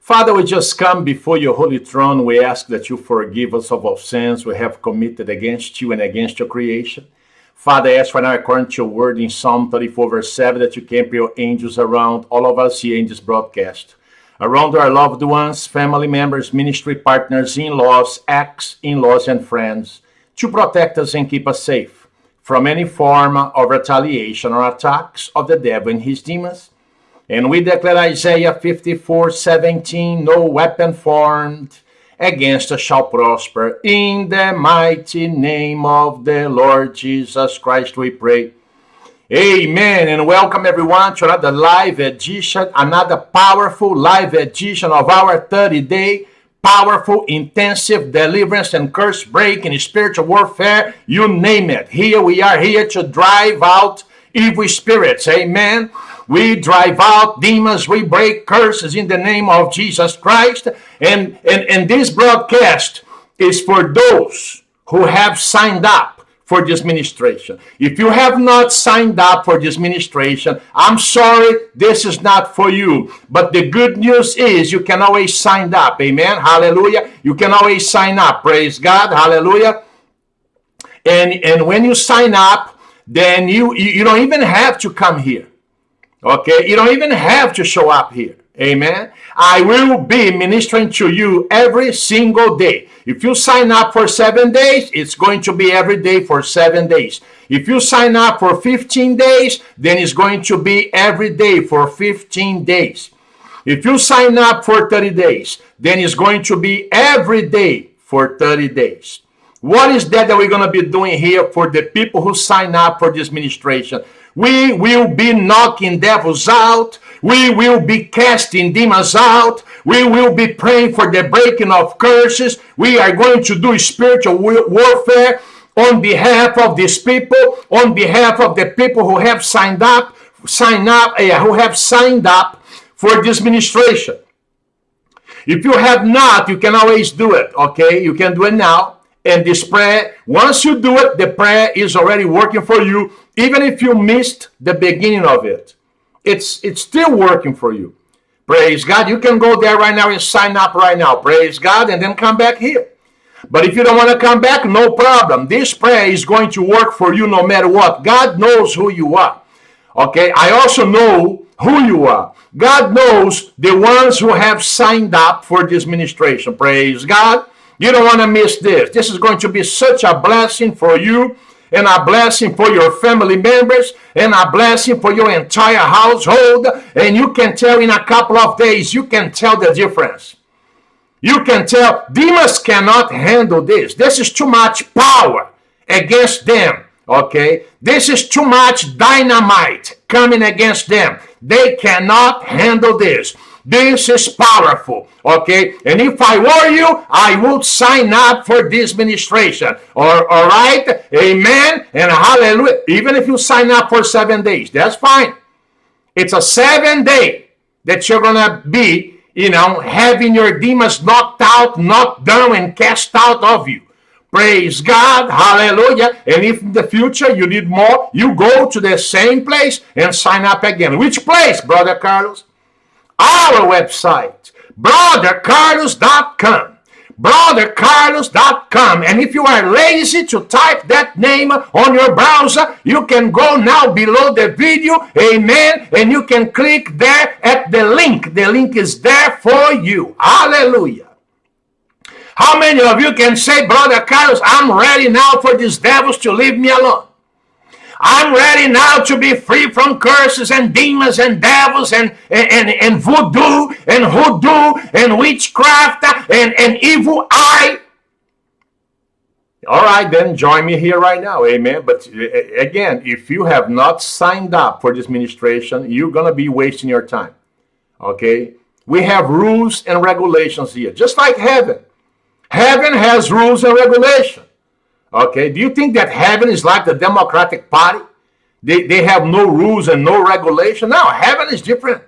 Father, we just come before your holy throne. We ask that you forgive us of our sins we have committed against you and against your creation. Father, I ask right now, according to your word in Psalm 34, verse 7, that you camp your angels around all of us here in this broadcast, around our loved ones, family members, ministry partners, in laws, ex in laws, and friends, to protect us and keep us safe from any form of retaliation or attacks of the devil and his demons. And we declare Isaiah 54 17, no weapon formed against us shall prosper. In the mighty name of the Lord Jesus Christ, we pray. Amen. And welcome everyone to another live edition, another powerful live edition of our 30 day powerful, intensive deliverance and curse breaking, spiritual warfare, you name it. Here we are here to drive out evil spirits. Amen. We drive out demons. We break curses in the name of Jesus Christ. And, and, and this broadcast is for those who have signed up for this ministration. If you have not signed up for this ministration, I'm sorry, this is not for you. But the good news is you can always sign up. Amen. Hallelujah. You can always sign up. Praise God. Hallelujah. And, and when you sign up, then you, you, you don't even have to come here. Okay, you don't even have to show up here. Amen. I will be ministering to you every single day. If you sign up for seven days, it's going to be every day for seven days. If you sign up for 15 days, then it's going to be every day for 15 days. If you sign up for 30 days, then it's going to be every day for 30 days. What is that that we're going to be doing here for the people who sign up for this ministration? We will be knocking devils out. We will be casting demons out. We will be praying for the breaking of curses. We are going to do spiritual warfare on behalf of these people, on behalf of the people who have signed up, sign up, uh, who have signed up for this ministration. If you have not, you can always do it, okay? You can do it now. And this prayer, once you do it, the prayer is already working for you even if you missed the beginning of it, it's it's still working for you. Praise God. You can go there right now and sign up right now. Praise God. And then come back here. But if you don't want to come back, no problem. This prayer is going to work for you no matter what. God knows who you are. Okay. I also know who you are. God knows the ones who have signed up for this ministration. Praise God. You don't want to miss this. This is going to be such a blessing for you and a blessing for your family members and a blessing for your entire household. And you can tell in a couple of days, you can tell the difference. You can tell demons cannot handle this. This is too much power against them. Okay, this is too much dynamite coming against them. They cannot handle this. This is powerful. Okay. And if I were you, I would sign up for this ministration. All right. Amen. And hallelujah. Even if you sign up for seven days, that's fine. It's a seven day that you're to be, you know, having your demons knocked out, knocked down, and cast out of you. Praise God. Hallelujah. And if in the future you need more, you go to the same place and sign up again. Which place, Brother Carlos? Our website, brothercarlos.com. Brothercarlos.com. And if you are lazy to type that name on your browser, you can go now below the video. Amen. And you can click there at the link. The link is there for you. Hallelujah. How many of you can say, Brother Carlos, I'm ready now for these devils to leave me alone? I'm ready now to be free from curses and demons and devils and, and, and, voodoo and hoodoo and witchcraft and, and evil eye. All right, then join me here right now. Amen. But again, if you have not signed up for this ministration, you're going to be wasting your time. Okay? We have rules and regulations here, just like heaven. Heaven has rules and regulations. Okay, do you think that heaven is like the Democratic Party? They, they have no rules and no regulation. No, heaven is different.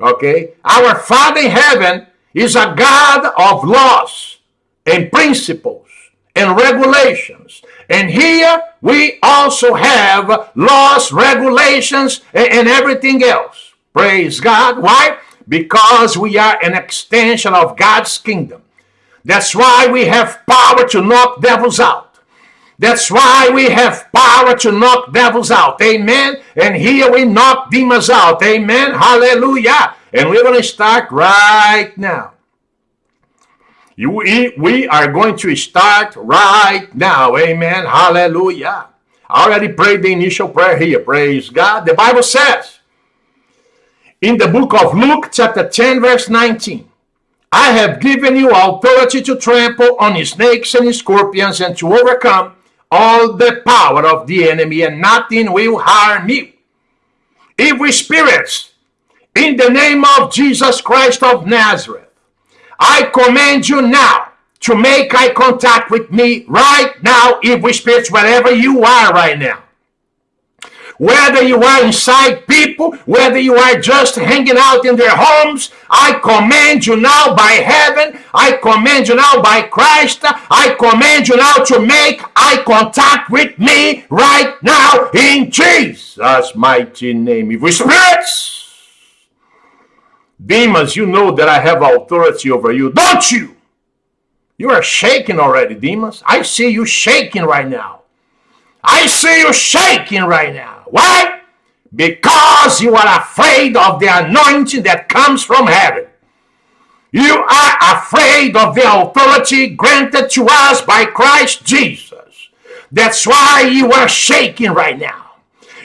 Okay, our Father in heaven is a God of laws and principles and regulations. And here we also have laws, regulations, and, and everything else. Praise God. Why? because we are an extension of God's kingdom. That's why we have power to knock devils out. That's why we have power to knock devils out. Amen. And here we knock demons out. Amen. Hallelujah. And we're going to start right now. You, we are going to start right now. Amen. Hallelujah. I already prayed the initial prayer here. Praise God. The Bible says in the book of Luke, chapter 10, verse 19, I have given you authority to trample on snakes and scorpions and to overcome all the power of the enemy, and nothing will harm you. Evil spirits, in the name of Jesus Christ of Nazareth, I command you now to make eye contact with me right now, evil spirits, wherever you are right now. Whether you are inside people, whether you are just hanging out in their homes, I command you now by heaven, I command you now by Christ, I command you now to make eye contact with me right now in Jesus' mighty name. Evil spirits! Demons, you know that I have authority over you, don't you? You are shaking already, demons. I see you shaking right now. I see you shaking right now. Why? Because you are afraid of the anointing that comes from heaven. You are afraid of the authority granted to us by Christ Jesus. That's why you are shaking right now.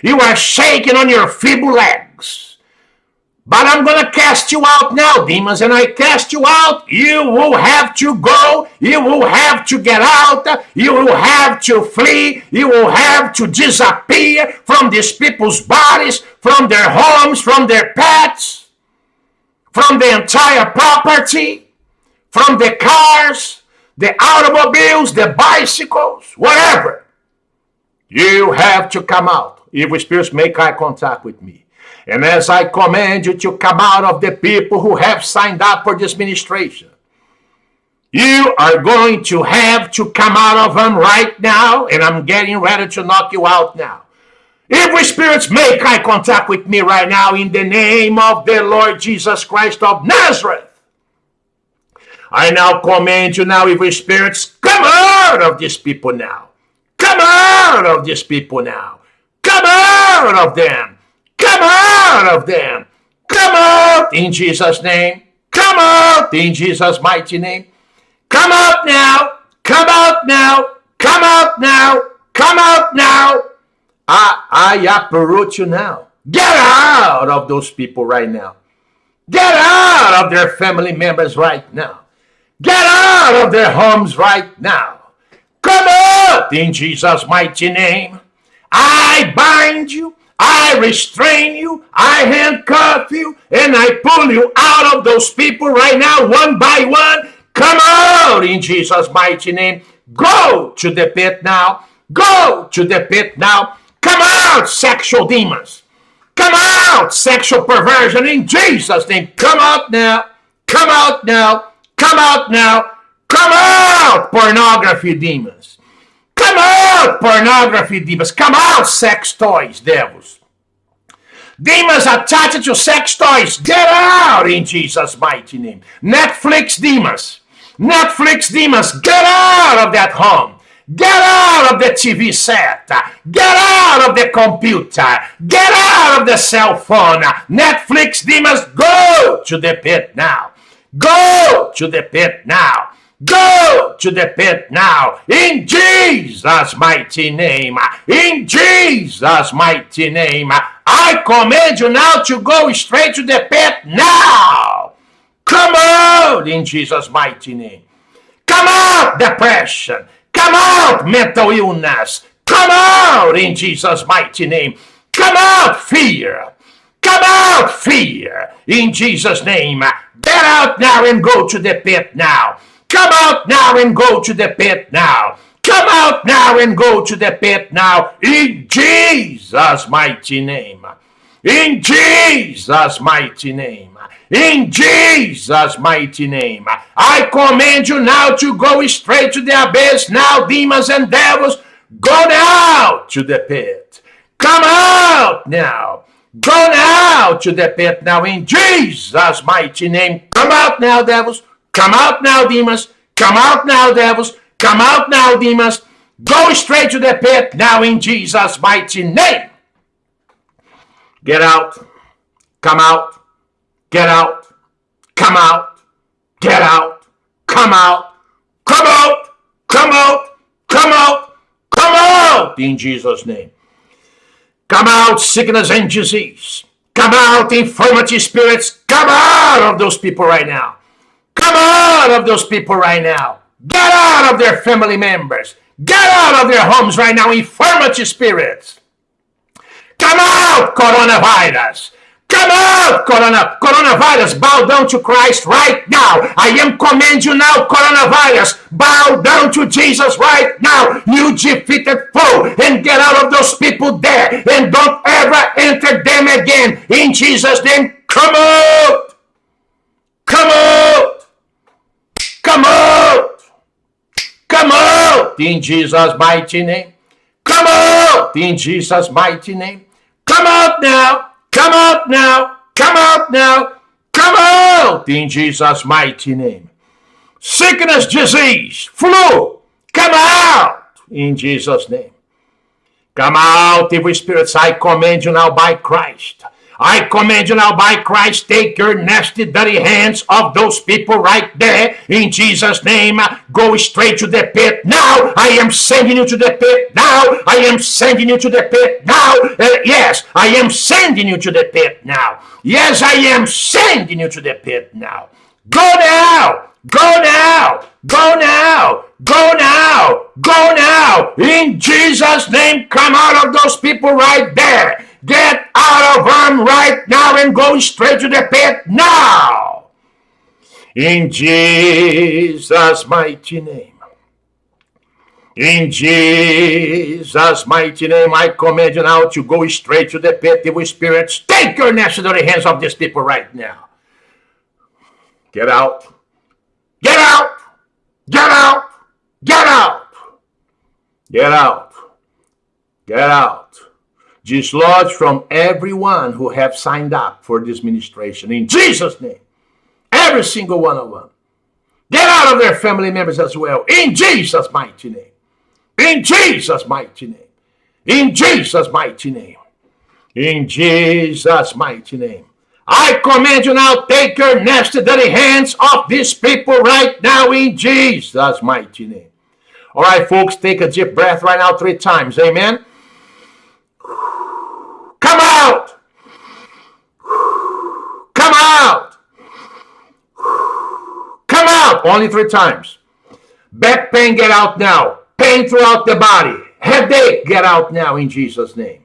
You are shaking on your feeble legs. But I'm going to cast you out now, demons. And I cast you out. You will have to go. You will have to get out. You will have to flee. You will have to disappear from these people's bodies, from their homes, from their pets, from the entire property, from the cars, the automobiles, the bicycles, whatever. You have to come out. Evil spirits make eye contact with me. And as I command you to come out of the people who have signed up for this ministration, you are going to have to come out of them right now, and I'm getting ready to knock you out now. Evil spirits, make eye contact with me right now in the name of the Lord Jesus Christ of Nazareth. I now command you now, evil spirits, come out of these people now. Come out of these people now. Come out of them. Come out of them. Come out in Jesus' name. Come out in Jesus' mighty name. Come out now. Come out now. Come out now. Come out now. I, I uproot you now. Get out of those people right now. Get out of their family members right now. Get out of their homes right now. Come out in Jesus' mighty name. I bind you I restrain you, I handcuff you, and I pull you out of those people right now, one by one. Come out in Jesus' mighty name. Go to the pit now. Go to the pit now. Come out, sexual demons. Come out, sexual perversion in Jesus' name. Come out now. Come out now. Come out now. Come out, pornography demons. Come out, pornography demons. Come out, sex toys, devils. Demons attached to sex toys. Get out in Jesus' mighty name. Netflix demons. Netflix demons. Get out of that home. Get out of the TV set. Get out of the computer. Get out of the cell phone. Netflix demons, go to the pit now. Go to the pit now. Go to the pit now in Jesus' mighty name. In Jesus' mighty name. I command you now to go straight to the pit now. Come out in Jesus' mighty name. Come out, depression. Come out, mental illness. Come out in Jesus' mighty name. Come out, fear. Come out, fear, in Jesus' name. Get out now and go to the pit now. Come out now and go to the pit now. Come out now and go to the pit now. In Jesus' mighty name. In Jesus' mighty name. In Jesus' mighty name. I command you now to go straight to the abyss. Now, demons and devils, go now to the pit. Come out now. Go now to the pit now in Jesus' mighty name. Come out now, devils. Come out now, demons. Come out now, devils. Come out now, demons. Go straight to the pit now in Jesus' mighty name. Get out. Come out. Get out. Come out. Get out. Come out. Come out. Come out. Come out. Come out in Jesus' name. Come out, sickness and disease. Come out, infirmity spirits. Come out of those people right now. Come out of those people right now. Get out of their family members. Get out of their homes right now, infirmity spirits. Come out, coronavirus. Come out, corona, coronavirus. Bow down to Christ right now. I am command you now, coronavirus. Bow down to Jesus right now. You defeated foe and get out of those people there and don't ever enter them again. In Jesus' name, come out. Come out. Come out. Come out. In Jesus' mighty name. Come out. In Jesus' mighty name. Come out now. Come out now. Come out now. Come out in Jesus' mighty name. Sickness, disease, flu, come out in Jesus' name. Come out, evil spirits. I command you now by Christ. I command you now by Christ, take your nasty, dirty hands off those people right there in Jesus' name. Go straight to the pit now. I am sending you to the pit now. I am sending you to the pit now. Uh, yes, I am sending you to the pit now. Yes, I am sending you to the pit now. Go now. Go now. Go now. Go now. Go now. In Jesus' name, come out of those people right there. Get out of them right now and go straight to the pit now. In Jesus' mighty name. In Jesus' mighty name, I command you now to go straight to the pit, evil spirits. Take your necessary hands off these people right now. Get out. Get out. Get out. Get out. Get out. Get out dislodge from everyone who have signed up for this ministration in Jesus' name. Every single one of them. Get out of their family members as well in Jesus' mighty name. In Jesus' mighty name. In Jesus' mighty name. In Jesus' mighty name. I command you now, take your nasty, dirty hands off these people right now in Jesus' mighty name. All right, folks, take a deep breath right now three times. Amen. Come out! Come out! Come Only three times. Back pain, get out now. Pain throughout the body. Headache, get out now in Jesus' name.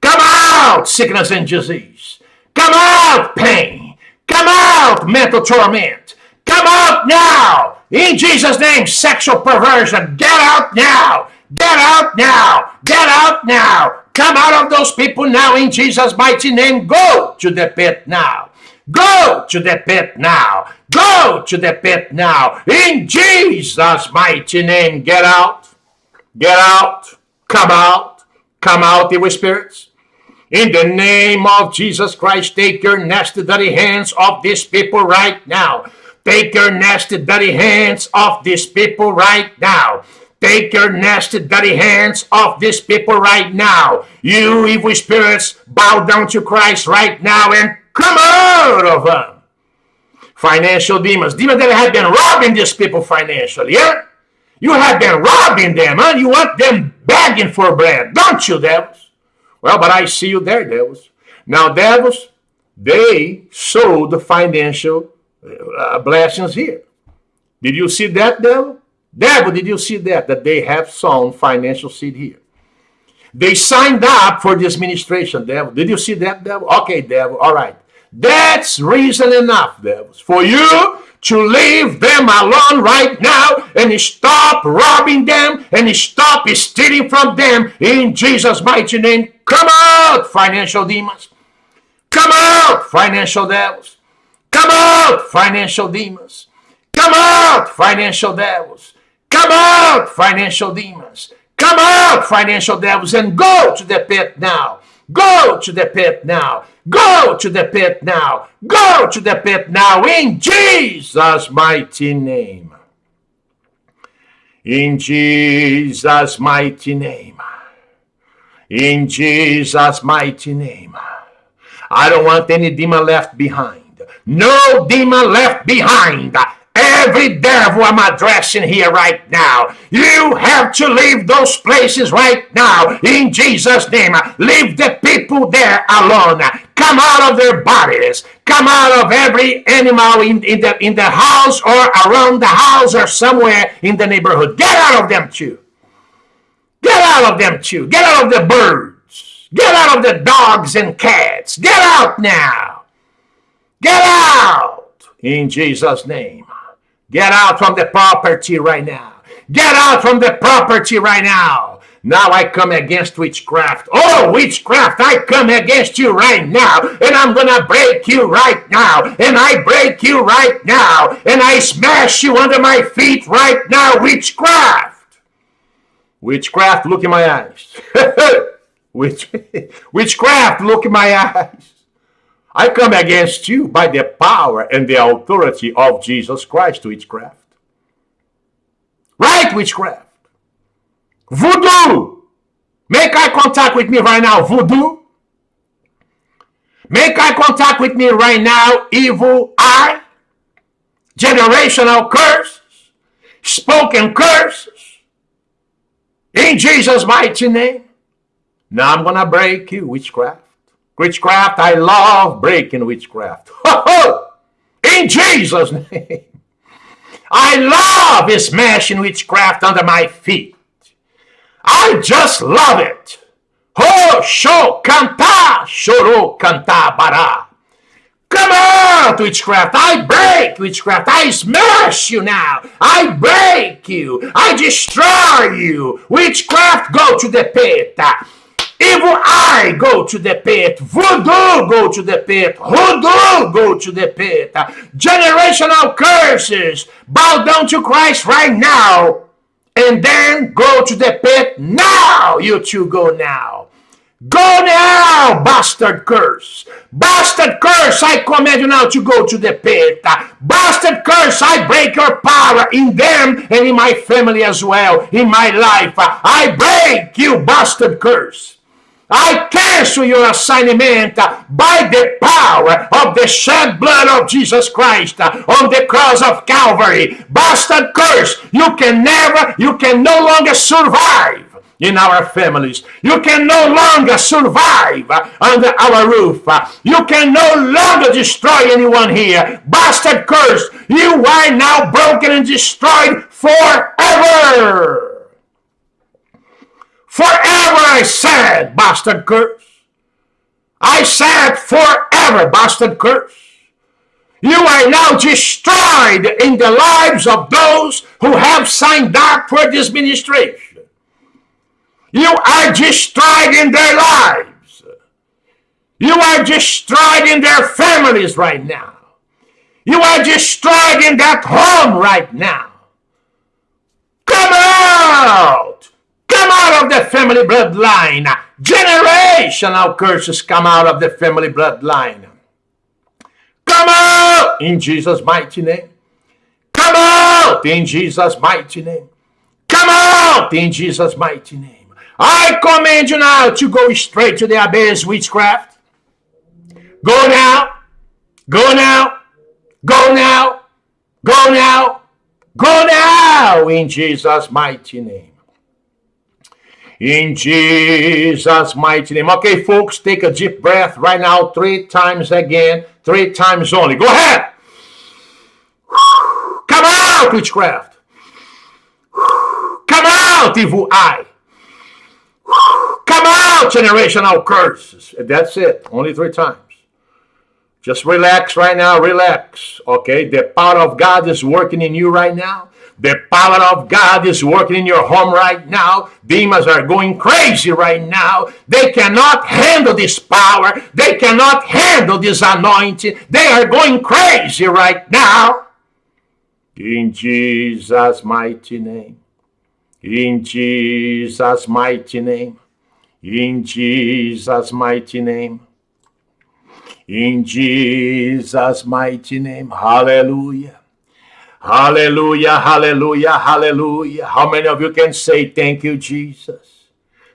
Come out, sickness and disease. Come out, pain. Come out, mental torment. Come out now. In Jesus' name, sexual perversion. Get out now. Get out now. Get out now. Come out of those people now in Jesus' mighty name. Go to the pit now. Go to the pit now. Go to the pit now. In Jesus' mighty name. Get out. Get out. Come out. Come out, evil spirits. In the name of Jesus Christ, take your nasty, dirty hands off these people right now. Take your nasty, dirty hands off these people right now. Take your nasty, dirty hands off these people right now. You evil spirits, bow down to Christ right now and come out of them. Financial demons. Demons that have been robbing these people financially, yeah? You have been robbing them, huh? You want them begging for bread, don't you, devils? Well, but I see you there, devils. Now, devils, they sold the financial uh, blessings here. Did you see that, devil? Devil, did you see that? That they have sown financial seed here. They signed up for this ministration, devil. Did you see that, devil? Okay, devil. All right. That's reason enough, devils, for you to leave them alone right now and stop robbing them and stop stealing from them in Jesus' mighty name. Come out, financial demons. Come out, financial devils. Come out, financial demons. Come out, financial devils. Come out, financial demons. Come out, financial devils, and go to the pit now. Go to the pit now. Go to the pit now. Go to the pit now in Jesus' mighty name. In Jesus' mighty name. In Jesus' mighty name. I don't want any demon left behind. No demon left behind. Every devil I'm addressing here right now, you have to leave those places right now in Jesus' name. Leave the people there alone. Come out of their bodies. Come out of every animal in, in, the, in the house or around the house or somewhere in the neighborhood. Get out of them too. Get out of them too. Get out of the birds. Get out of the dogs and cats. Get out now. Get out in Jesus' name. Get out from the property right now. Get out from the property right now. Now I come against witchcraft. Oh, witchcraft, I come against you right now. And I'm going to break you right now. And I break you right now. And I smash you under my feet right now, witchcraft. Witchcraft, look in my eyes. Witch, witchcraft, look in my eyes. I come against you by the power and the authority of Jesus Christ, to witchcraft. Right, witchcraft. Voodoo. Make eye contact with me right now, voodoo. Make eye contact with me right now, evil eye. Generational curses. Spoken curses. In Jesus' mighty name. Now I'm going to break you, witchcraft. Witchcraft, I love breaking witchcraft. In Jesus' name. I love smashing witchcraft under my feet. I just love it. Ho, sho, canta, shoro, canta, bara. Come out, witchcraft. I break witchcraft. I smash you now. I break you. I destroy you. Witchcraft, go to the pit. Evil eye, go to the pit. Voodoo, go to the pit. Hoodoo, go to the pit. Generational curses, bow down to Christ right now. And then go to the pit now. You two go now. Go now, bastard curse. Bastard curse, I command you now to go to the pit. Bastard curse, I break your power in them and in my family as well, in my life. I break you, bastard curse. I cancel your assignment by the power of the shed blood of Jesus Christ on the cross of Calvary. Bastard curse, you can never, you can no longer survive in our families. You can no longer survive under our roof. You can no longer destroy anyone here. Bastard curse, you are now broken and destroyed forever. Forever I said, bastard curse. I said forever, bastard curse. You are now destroyed in the lives of those who have signed up for this ministration. You are destroyed in their lives. You are destroyed in their families right now. You are destroyed in that home right now. Come out! Come out of the family bloodline. Generational curses come out of the family bloodline. Come out in Jesus' mighty name. Come out in Jesus' mighty name. Come out in Jesus' mighty name. I command you now to go straight to the abyss, witchcraft. Go now. Go now. Go now. Go now. Go now in Jesus' mighty name. In Jesus' mighty name. Okay, folks, take a deep breath right now, three times again, three times only. Go ahead. Come out, witchcraft. Come out, evil eye. Come out, generational curses. That's it. Only three times. Just relax right now. Relax. Okay. The power of God is working in you right now. The power of God is working in your home right now. Demons are going crazy right now. They cannot handle this power. They cannot handle this anointing. They are going crazy right now. In Jesus' mighty name. In Jesus' mighty name. In Jesus' mighty name. In Jesus' mighty name. Hallelujah. Hallelujah, hallelujah, hallelujah. How many of you can say thank you, Jesus?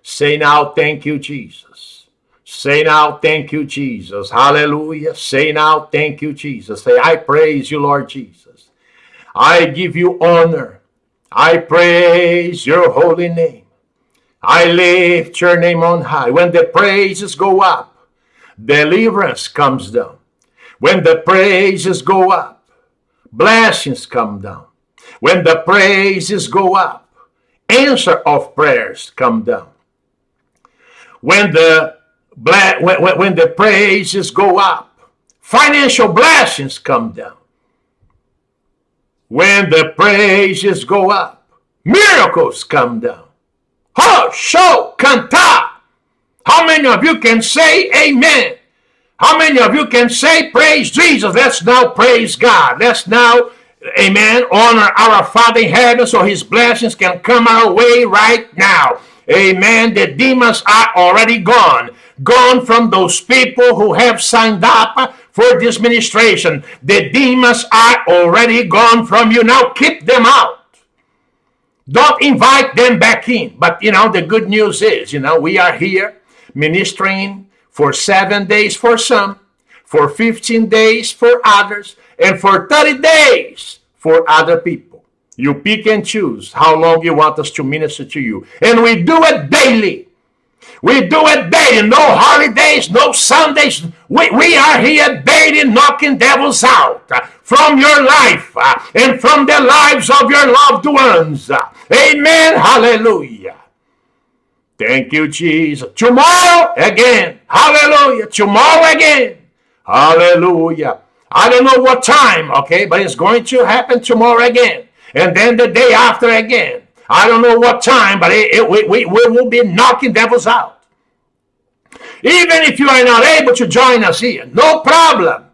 Say now, thank you, Jesus. Say now, thank you, Jesus. Hallelujah. Say now, thank you, Jesus. Say, I praise you, Lord Jesus. I give you honor. I praise your holy name. I lift your name on high. When the praises go up, deliverance comes down. When the praises go up, blessings come down. When the praises go up, answer of prayers come down. When the when, when the praises go up, financial blessings come down. When the praises go up, miracles come down. Ho, show, canta. How many of you can say amen? How many of you can say praise Jesus? Let's now praise God. Let's now, amen, honor our Father in heaven so his blessings can come our way right now. Amen. The demons are already gone. Gone from those people who have signed up for this ministration. The demons are already gone from you. Now keep them out. Don't invite them back in. But, you know, the good news is, you know, we are here ministering for seven days for some, for 15 days for others, and for 30 days for other people. You pick and choose how long you want us to minister to you. And we do it daily. We do it daily. No holidays, no Sundays. We, we are here daily knocking devils out uh, from your life uh, and from the lives of your loved ones. Amen. Hallelujah. Thank you, Jesus. Tomorrow again. Hallelujah. Tomorrow again. Hallelujah. I don't know what time, okay, but it's going to happen tomorrow again. And then the day after again. I don't know what time, but it, it, we, we, we will be knocking devils out. Even if you are not able to join us here, no problem.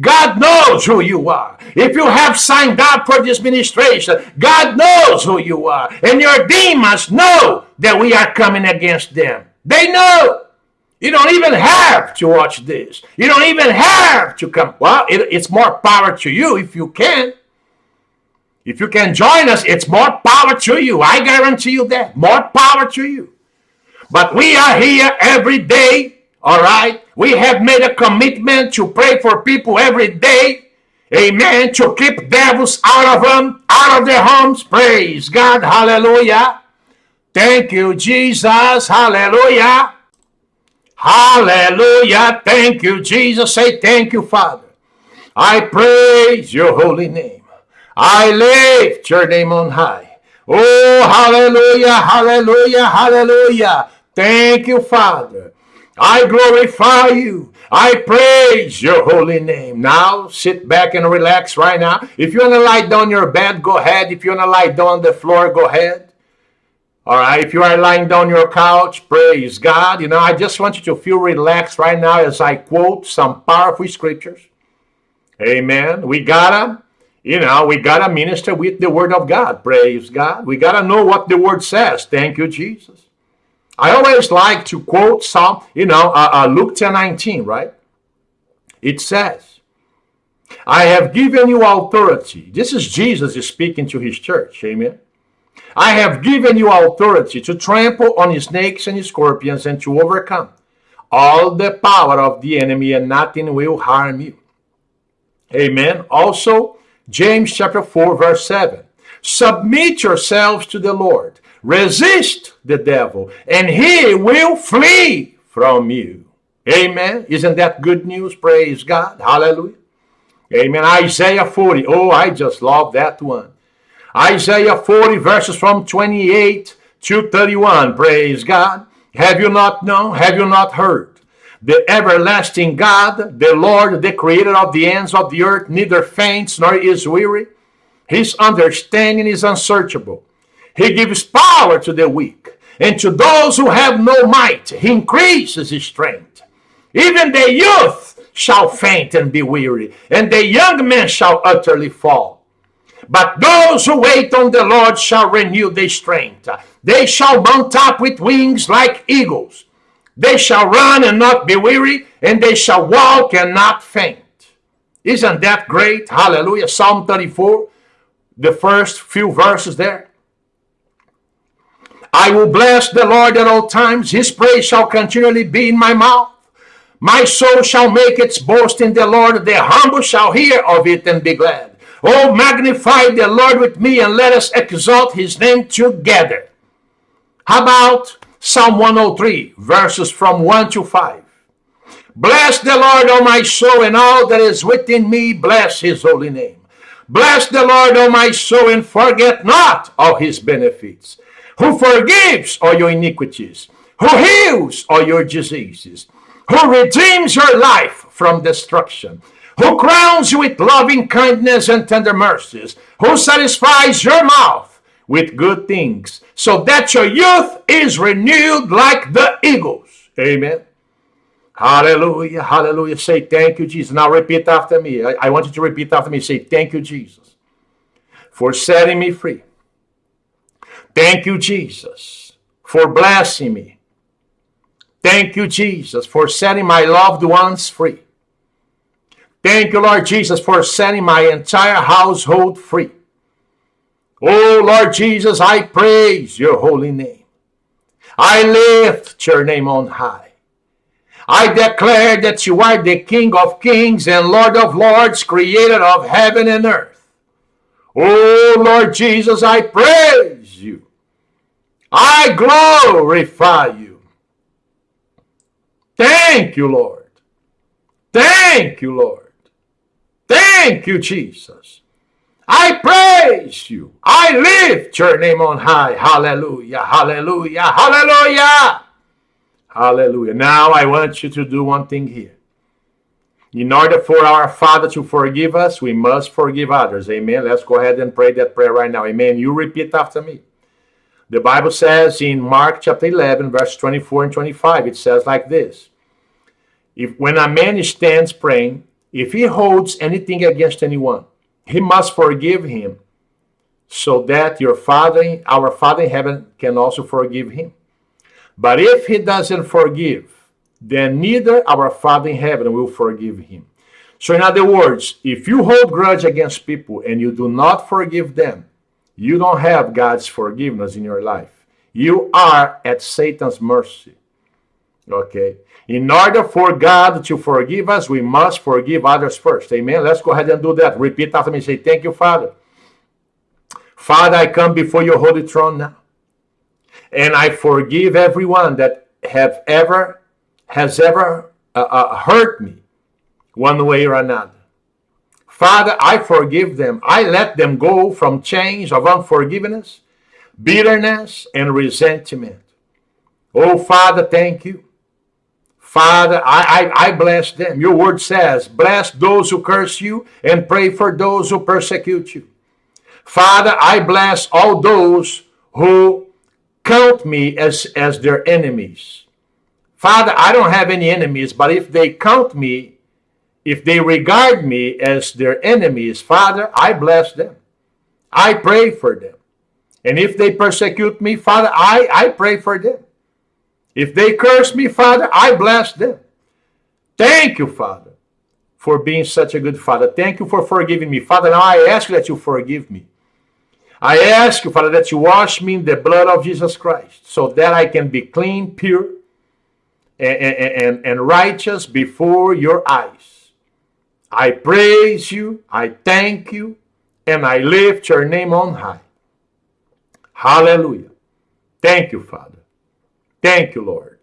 God knows who you are. If you have signed up for this ministration, God knows who you are. And your demons know that we are coming against them. They know. You don't even have to watch this. You don't even have to come. Well, it, it's more power to you if you can. If you can join us, it's more power to you. I guarantee you that. More power to you. But we are here every day all right. We have made a commitment to pray for people every day. Amen. To keep devils out of them, out of their homes. Praise God. Hallelujah. Thank you, Jesus. Hallelujah. Hallelujah. Thank you, Jesus. Say thank you, Father. I praise your holy name. I lift your name on high. Oh, hallelujah, hallelujah, hallelujah. Thank you, Father. I glorify you. I praise your holy name. Now, sit back and relax right now. If you want to lie down your bed, go ahead. If you want to lie down on the floor, go ahead. All right. If you are lying down your couch, praise God. You know, I just want you to feel relaxed right now as I quote some powerful scriptures. Amen. We gotta, you know, we gotta minister with the word of God. Praise God. We gotta know what the word says. Thank you, Jesus. I always like to quote some, you know, uh, uh, Luke 10 19, right? It says, I have given you authority. This is Jesus speaking to his church. Amen. I have given you authority to trample on snakes and scorpions and to overcome all the power of the enemy, and nothing will harm you. Amen. Also, James chapter 4, verse 7. Submit yourselves to the Lord. Resist the devil, and he will flee from you. Amen. Isn't that good news? Praise God. Hallelujah. Amen. Isaiah 40. Oh, I just love that one. Isaiah 40, verses from 28 to 31. Praise God. Have you not known? Have you not heard? The everlasting God, the Lord, the creator of the ends of the earth, neither faints nor is weary. His understanding is unsearchable. He gives power to the weak, and to those who have no might, he increases his strength. Even the youth shall faint and be weary, and the young men shall utterly fall. But those who wait on the Lord shall renew their strength. They shall mount up with wings like eagles. They shall run and not be weary, and they shall walk and not faint. Isn't that great? Hallelujah. Psalm 34, the first few verses there. I will bless the Lord at all times. His praise shall continually be in my mouth. My soul shall make its boast in the Lord. The humble shall hear of it and be glad. Oh, magnify the Lord with me and let us exalt his name together. How about Psalm 103, verses from 1 to 5? Bless the Lord, O my soul, and all that is within me, bless his holy name. Bless the Lord, O my soul, and forget not all his benefits. Who forgives all your iniquities, who heals all your diseases, who redeems your life from destruction, who crowns you with loving kindness and tender mercies, who satisfies your mouth with good things, so that your youth is renewed like the eagles. Amen. Hallelujah. Hallelujah. Say thank you, Jesus. Now repeat after me. I, I want you to repeat after me. Say thank you, Jesus, for setting me free. Thank you, Jesus, for blessing me. Thank you, Jesus, for setting my loved ones free. Thank you, Lord Jesus, for setting my entire household free. Oh, Lord Jesus, I praise your holy name. I lift your name on high. I declare that you are the King of kings and Lord of lords, creator of heaven and earth. Oh, Lord Jesus, I praise you. I glorify you. Thank you, Lord. Thank you, Lord. Thank you, Jesus. I praise you. I lift your name on high. Hallelujah, hallelujah, hallelujah. Hallelujah. Now I want you to do one thing here. In order for our Father to forgive us, we must forgive others. Amen. Let's go ahead and pray that prayer right now. Amen. You repeat after me. The Bible says in Mark chapter 11, verse 24 and 25, it says like this. If when a man stands praying, if he holds anything against anyone, he must forgive him so that your Father, our Father in heaven, can also forgive him. But if he doesn't forgive, then neither our Father in heaven will forgive him. So, in other words, if you hold grudge against people and you do not forgive them, you don't have God's forgiveness in your life. You are at Satan's mercy. Okay? In order for God to forgive us, we must forgive others first. Amen. Let's go ahead and do that. Repeat after me. Say, Thank you, Father. Father, I come before your holy throne now. And I forgive everyone that have ever has ever uh, uh, hurt me one way or another. Father, I forgive them. I let them go from chains of unforgiveness, bitterness, and resentment. Oh, Father, thank you. Father, I, I, I bless them. Your word says, bless those who curse you and pray for those who persecute you. Father, I bless all those who count me as, as their enemies. Father, I don't have any enemies, but if they count me, if they regard me as their enemies, Father, I bless them. I pray for them. And if they persecute me, Father, I, I pray for them. If they curse me, Father, I bless them. Thank you, Father, for being such a good Father. Thank you for forgiving me. Father, now I ask that you forgive me. I ask you, Father, that you wash me in the blood of Jesus Christ so that I can be clean, pure, and, and, and righteous before your eyes. I praise you, I thank you, and I lift your name on high. Hallelujah. Thank you, Father. Thank you, Lord.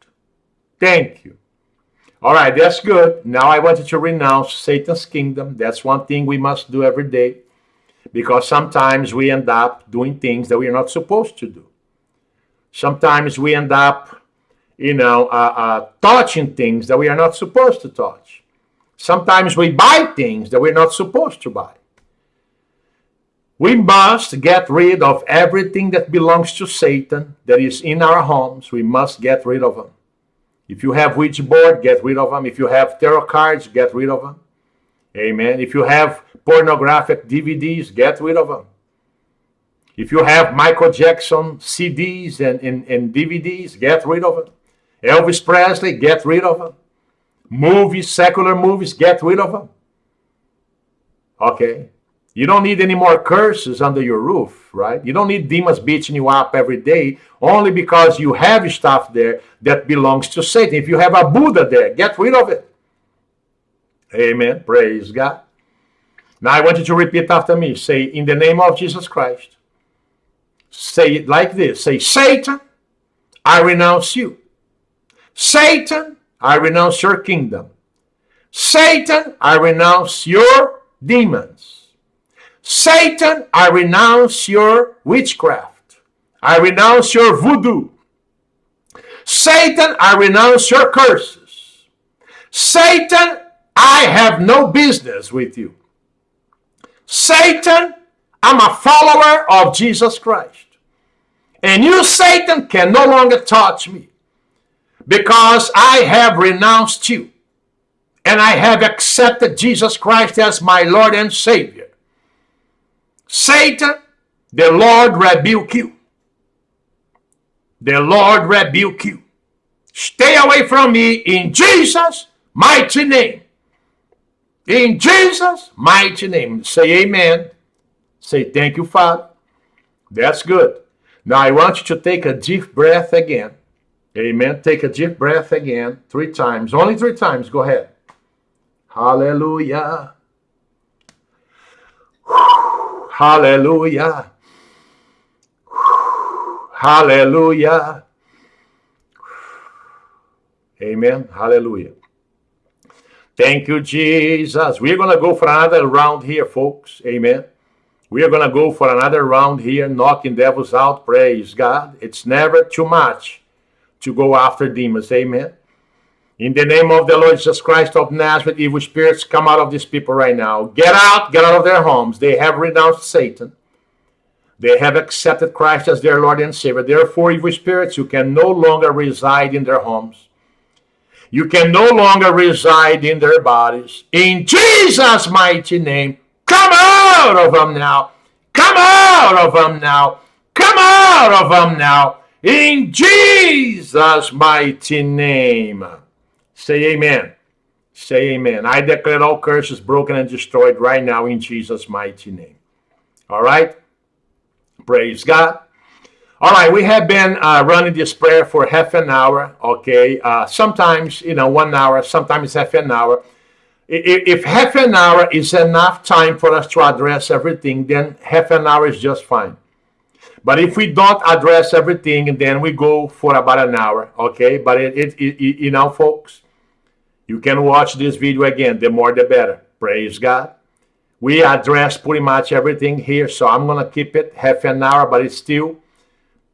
Thank you. All right, that's good. Now I want you to renounce Satan's kingdom. That's one thing we must do every day because sometimes we end up doing things that we are not supposed to do. Sometimes we end up, you know, uh, uh, touching things that we are not supposed to touch. Sometimes we buy things that we're not supposed to buy. We must get rid of everything that belongs to Satan that is in our homes. We must get rid of them. If you have Ouija board, get rid of them. If you have tarot cards, get rid of them. Amen. If you have pornographic DVDs, get rid of them. If you have Michael Jackson CDs and, and, and DVDs, get rid of them. Elvis Presley, get rid of them. Movies, secular movies, get rid of them. Okay? You don't need any more curses under your roof, right? You don't need demons beating you up every day only because you have stuff there that belongs to Satan. If you have a Buddha there, get rid of it. Amen. Praise God. Now I want you to repeat after me. Say, in the name of Jesus Christ. Say it like this. Say, Satan, I renounce you. Satan, I renounce your kingdom. Satan, I renounce your demons. Satan, I renounce your witchcraft. I renounce your voodoo. Satan, I renounce your curses. Satan, I have no business with you. Satan, I'm a follower of Jesus Christ. And you, Satan, can no longer touch me because I have renounced you and I have accepted Jesus Christ as my Lord and Savior. Satan, the Lord rebuke you. The Lord rebuke you. Stay away from me in Jesus' mighty name. In Jesus' mighty name. Say amen. Say thank you, Father. That's good. Now I want you to take a deep breath again. Amen. Take a deep breath again. Three times. Only three times. Go ahead. Hallelujah. Hallelujah. Hallelujah. Amen. Hallelujah. Thank you, Jesus. We're going to go for another round here, folks. Amen. We are going to go for another round here, knocking devils out. Praise God. It's never too much to go after demons. Amen. In the name of the Lord Jesus Christ of Nazareth, evil spirits come out of these people right now. Get out, get out of their homes. They have renounced Satan. They have accepted Christ as their Lord and Savior. Therefore, evil spirits, you can no longer reside in their homes. You can no longer reside in their bodies. In Jesus' mighty name, come out of them now. Come out of them now. Come out of them now. In Jesus' mighty name. Say amen. Say amen. I declare all curses broken and destroyed right now in Jesus' mighty name. All right? Praise God. All right, we have been uh, running this prayer for half an hour, okay? Uh, sometimes, you know, one hour, sometimes half an hour. If, if half an hour is enough time for us to address everything, then half an hour is just fine. But if we don't address everything, then we go for about an hour, okay? But it, it, it, you know, folks, you can watch this video again. The more, the better. Praise God. We address pretty much everything here, so I'm going to keep it half an hour, but it's still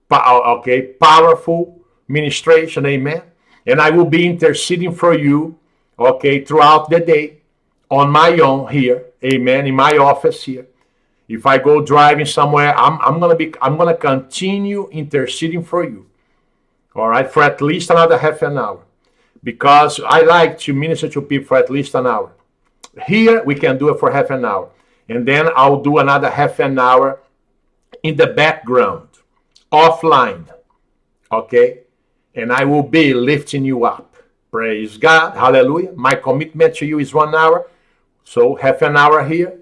okay, powerful ministration, amen. And I will be interceding for you, okay, throughout the day on my own here, amen, in my office here. If I go driving somewhere, I'm, I'm gonna be I'm gonna continue interceding for you. All right, for at least another half an hour. Because I like to minister to people for at least an hour. Here we can do it for half an hour. And then I'll do another half an hour in the background offline. Okay? And I will be lifting you up. Praise God. Hallelujah. My commitment to you is one hour. So half an hour here,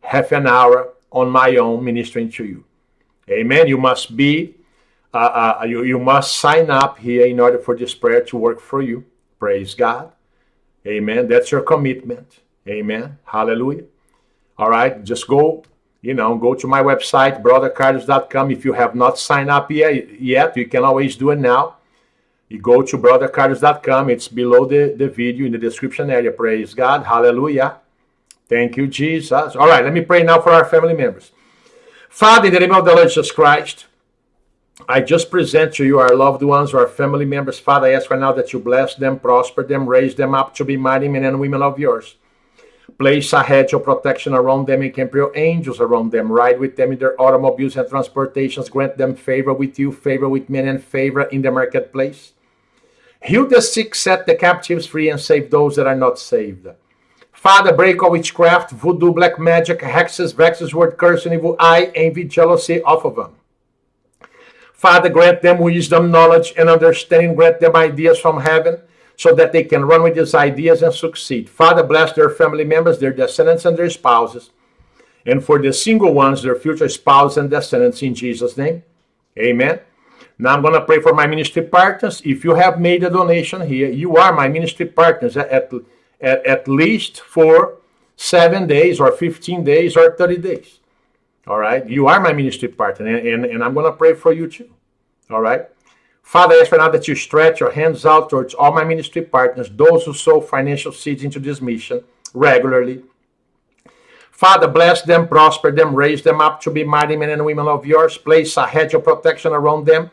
half an hour on my own ministering to you. Amen. You must be, uh, uh, you, you must sign up here in order for this prayer to work for you. Praise God. Amen. That's your commitment. Amen. Hallelujah. All right. Just go you know, go to my website, brothercarlos.com. If you have not signed up yet, yet, you can always do it now. You go to brothercarlos.com. It's below the, the video in the description area. Praise God. Hallelujah. Thank you, Jesus. All right, let me pray now for our family members. Father, in the name of the Lord Jesus Christ, I just present to you our loved ones, our family members. Father, I ask right now that you bless them, prosper them, raise them up to be mighty men and women of yours. Place a hedge of protection around them and camp your angels around them. Ride with them in their automobiles and transportations. Grant them favor with you, favor with men, and favor in the marketplace. Heal the sick, set the captives free, and save those that are not saved. Father, break all witchcraft, voodoo, black magic, hexes, vexes, word curse, and evil eye, envy, jealousy off of them. Father, grant them wisdom, knowledge, and understanding. Grant them ideas from heaven so that they can run with these ideas and succeed. Father, bless their family members, their descendants, and their spouses. And for the single ones, their future spouse and descendants in Jesus' name. Amen. Now I'm going to pray for my ministry partners. If you have made a donation here, you are my ministry partners at, at, at least for seven days or 15 days or 30 days. All right. You are my ministry partner, and, and, and I'm going to pray for you too. All right. Father, I ask for now that you stretch your hands out towards all my ministry partners, those who sow financial seeds into this mission regularly. Father, bless them, prosper them, raise them up to be mighty men and women of yours. Place a hedge of protection around them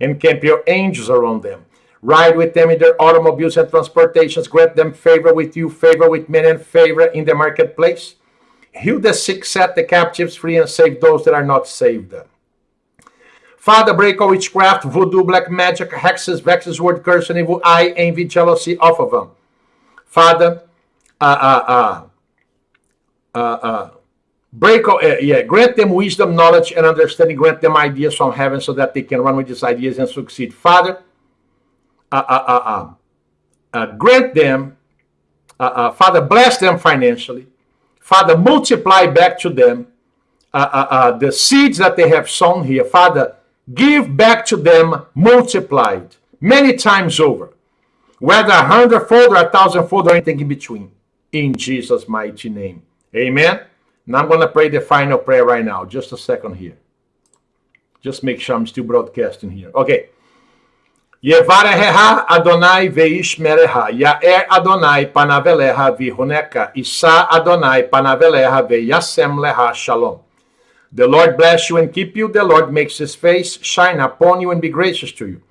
and camp your angels around them. Ride with them in their automobiles and transportations. Grant them favor with you, favor with men, and favor in the marketplace. Heal the sick, set the captives free, and save those that are not saved. Father, break all witchcraft, voodoo, black magic, hexes, vexes, word, curse, and evil eye, envy, jealousy off of them. Father, uh, uh, uh, uh, uh, break all, uh, yeah, grant them wisdom, knowledge, and understanding. Grant them ideas from heaven so that they can run with these ideas and succeed. Father, uh, uh, uh, uh, uh grant them, Father, bless them financially. Father, multiply back to them the seeds that they have sown here. Father, give back to them multiplied many times over, whether a hundredfold or a thousandfold or anything in between. In Jesus' mighty name. Amen. Now I'm going to pray the final prayer right now. Just a second here. Just make sure I'm still broadcasting here. Okay. Yevareha Adonai veishmereha, Yaer Adonai panaveleha vihoneka, Isa Adonai panaveleha veyasem leha shalom. The Lord bless you and keep you. The Lord makes his face shine upon you and be gracious to you.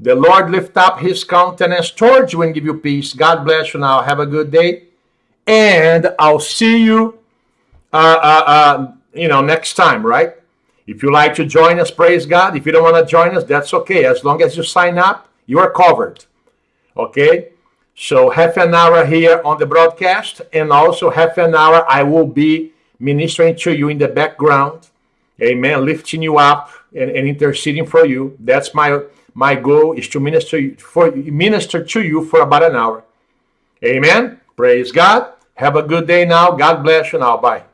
The Lord lift up his countenance towards you and give you peace. God bless you now. Have a good day. And I'll see you, uh, uh, uh, you know, next time, right? If you like to join us, praise God. If you don't want to join us, that's okay. As long as you sign up, you are covered. Okay? So half an hour here on the broadcast, and also half an hour I will be ministering to you in the background. Amen. Lifting you up and, and interceding for you. That's my my goal is to minister for minister to you for about an hour. Amen. Praise God. Have a good day now. God bless you now. Bye.